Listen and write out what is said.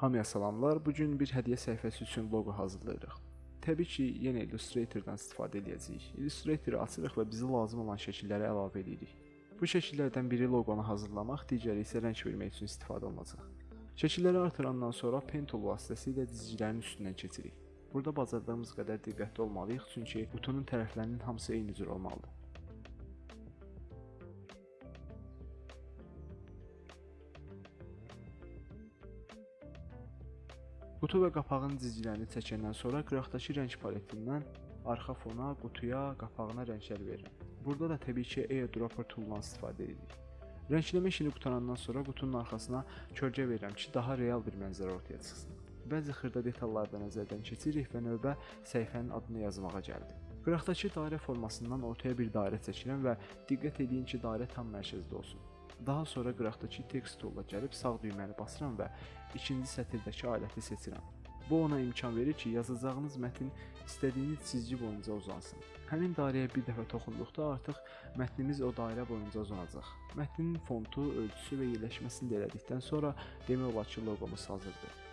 Hamıya salamlar. Bu gün bir hədiyyə səhifəsi üçün loqo hazırlayırıq. Təbii ki, yenə Illustrator-dan istifadə edəcəyik. Illustrator-ı açırıq və bizə lazım olan şəkilləri əlavə edirik. Bu şəkillərdən biri loqonu hazırlamaq, digəri isə rəng vermək üçün istifadə olunacaq. Şəkilləri artırandan sonra pen tool vasitəsilə cizgilərin üstündən keçirik. Burada bacardığımız qədər diqqətli olmalıyıq, çünki butonun tərəflərinin hamısı eyni cür olmalıdır. Qutu və qapağın cizgilərini çəkəndən sonra qıraqdakı rəng paletindən arxa fona, qutuya, qapağına rənglər verirəm. Burada da təbii ki, airdropper toolundan istifadə edirik. Rəngləmə işini qutarandan sonra qutunun arxasına kölgə verirəm ki, daha real bir mənzərə ortaya çıxsın. Bəzi xırda detalları da nəzərdən keçiririk və növbə səhifənin adını yazmağa gəldi. Qıraqdakı dairə formasından ortaya bir dairə çəkirəm və diqqət edin ki, dairə tam mərkəzdə olsun. Daha sonra qıraqdakı text tool'a gəlib sağ düyməni basıram və ikinci sətirdəki aləti seçirəm. Bu ona imkan verir ki, yazacağınız mətn istədiyiniz cizgi boyunca uzansın. Həmin dairəyə bir dəfə toxunduqda artıq mətnimiz o dairə boyunca uzanacaq. Mətnin fontu, ölçüsü və yerləşməsini də elədikdən sonra demək olar ki, loqomuz hazırdır.